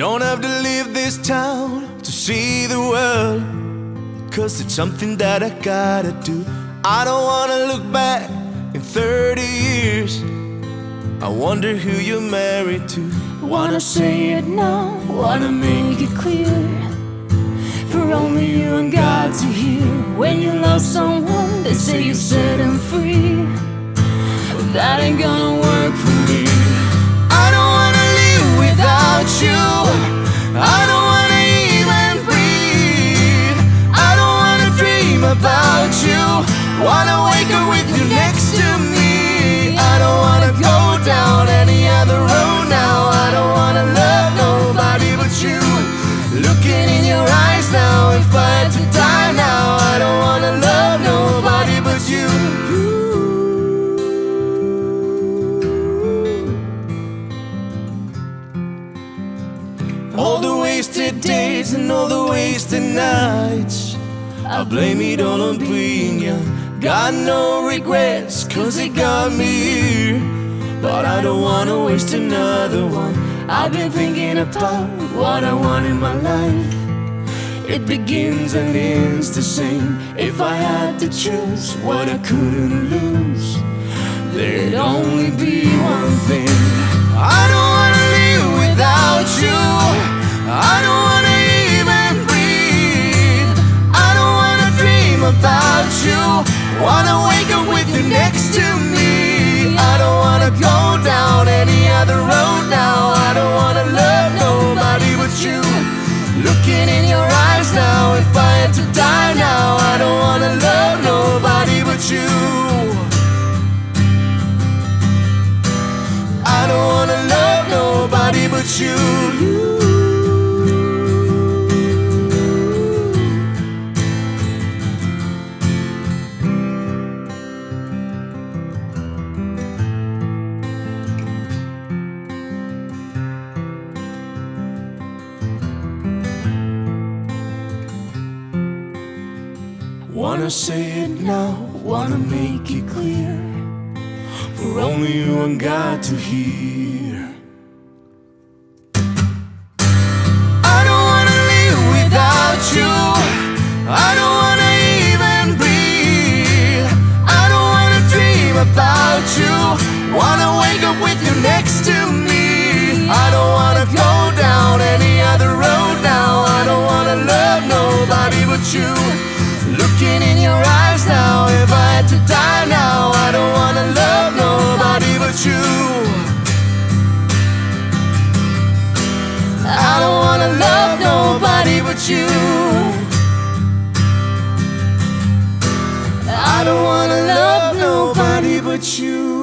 don't have to leave this town to see the world. Cause it's something that I gotta do. I don't wanna look back in 30 years. I wonder who you're married to. Wanna say it now, wanna make it clear. For only you and God to hear. When you love someone, they say you set them free. That ain't gonna Looking in your eyes now, if I had to die now, I don't wanna love nobody but you. All the wasted days and all the wasted nights. I blame it all on being young. Got no regrets, cause it got me here. But I don't wanna waste another one. I've been thinking about what I want in my life. It begins and ends the same. If I had to choose what I couldn't lose, there'd only be one thing. I don't wanna live without you. I don't wanna even breathe. I don't wanna dream about you. Wanna wake up with you next to me. But you. Looking in your eyes now, if I had to die now, I don't wanna love nobody but you. I don't wanna love nobody but you. Wanna say it now, wanna make it clear. For only you and God to hear. I don't wanna live without you. I don't wanna even breathe. I don't wanna dream about you. Wanna wake up with you next to me. I don't wanna go down any other road now. I don't wanna love nobody but you. Looking in your eyes now, if I had to die now, I don't wanna love nobody but you. I don't wanna love nobody but you. I don't wanna love nobody but you.